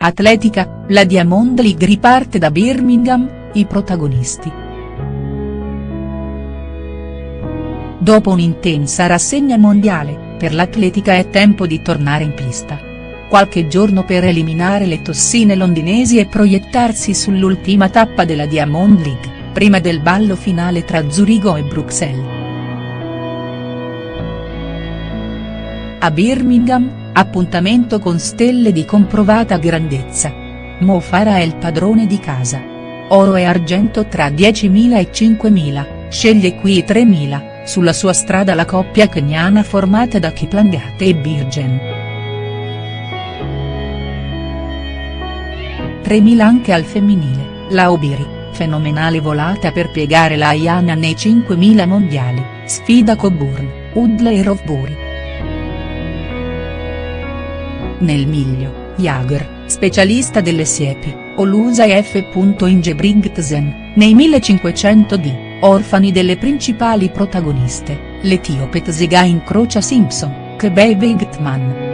Atletica, la Diamond League riparte da Birmingham, i protagonisti. Dopo un'intensa rassegna mondiale, per l'atletica è tempo di tornare in pista. Qualche giorno per eliminare le tossine londinesi e proiettarsi sull'ultima tappa della Diamond League, prima del ballo finale tra Zurigo e Bruxelles. A Birmingham, appuntamento con stelle di comprovata grandezza. Mo Farah è il padrone di casa. Oro e argento tra 10.000 e 5.000, sceglie qui i 3.000, sulla sua strada la coppia keniana formata da Kiplangat e Birgen. 3.000 anche al femminile, la Obiri, fenomenale volata per piegare la Ayana nei 5.000 mondiali, sfida Coburn, Udle e Rovburi. Nel miglio, Jager, specialista delle siepi, Olusa e F. Ingebrigtsen, nei 1500 d, orfani delle principali protagoniste, l'etiope Tzega incrocia Simpson, Kebei Veigtman.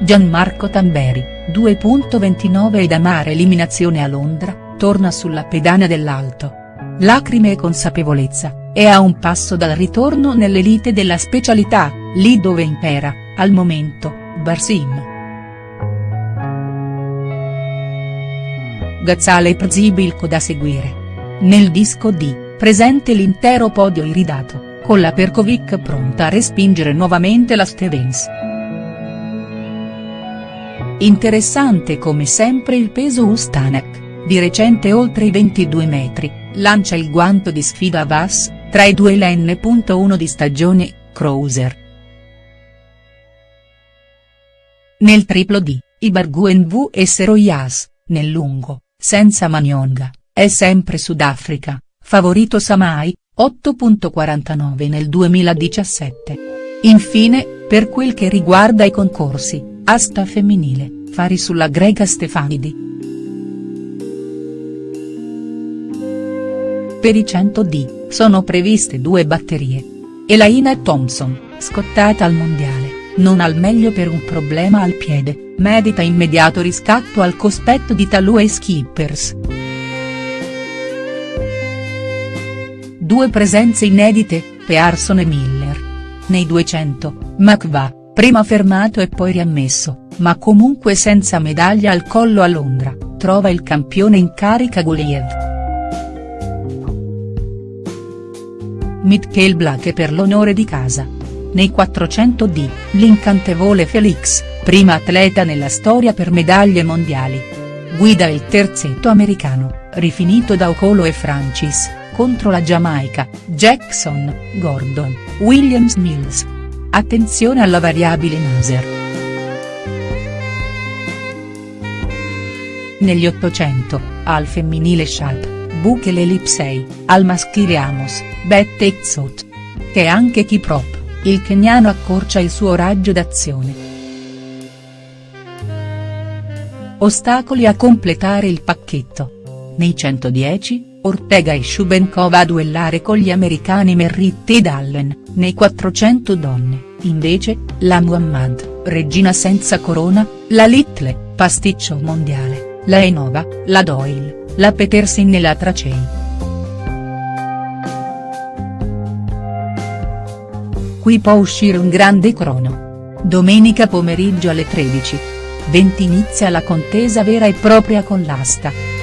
Gianmarco Tamberi, 2.29 ed amare eliminazione a Londra, torna sulla pedana dell'alto. Lacrime e consapevolezza, è a un passo dal ritorno nell'elite della specialità, lì dove impera, al momento, Barsim. Gazzale Przybylko da seguire. Nel disco D, presente l'intero podio iridato, con la Perkovic pronta a respingere nuovamente la Stevens. Interessante come sempre il peso Ustanek, di recente oltre i 22 metri, lancia il guanto di sfida a Vass, tra i due l'N.1 di stagione, Cruiser. Nel triplo D, Ibarguen vs Royas, nel lungo, senza Manionga, è sempre Sudafrica, favorito Samai, 8.49 nel 2017. Infine, per quel che riguarda i concorsi, asta femminile, fari sulla greca Stefanidi. Per i 100 D, sono previste due batterie. Elaina Thompson, scottata al mondiale non al meglio per un problema al piede, medita immediato riscatto al cospetto di Talù e Skippers. Due presenze inedite, Pearson e Miller. Nei 200, McVa, prima fermato e poi riammesso, ma comunque senza medaglia al collo a Londra, trova il campione in carica Guliev. Mitchell Black per l'onore di casa. Nei 400D, l'incantevole Felix, prima atleta nella storia per medaglie mondiali. Guida il terzetto americano, rifinito da Ocolo e Francis, contro la Giamaica, Jackson, Gordon, Williams Mills. Attenzione alla variabile Naser. Negli 800, al femminile Sharp, Bukele Lipsei, al maschile Amos, Bette Exot. Che anche Kiprop il keniano accorcia il suo raggio d'azione. Ostacoli a completare il pacchetto. Nei 110, Ortega e Shubenkova a duellare con gli americani Merritt ed Allen, nei 400 donne, invece, la Muhammad, regina senza corona, la Little, pasticcio mondiale, la Enova, la Doyle, la Petersin e la Tracei. Qui può uscire un grande crono. Domenica pomeriggio alle 13.20 inizia la contesa vera e propria con l'asta.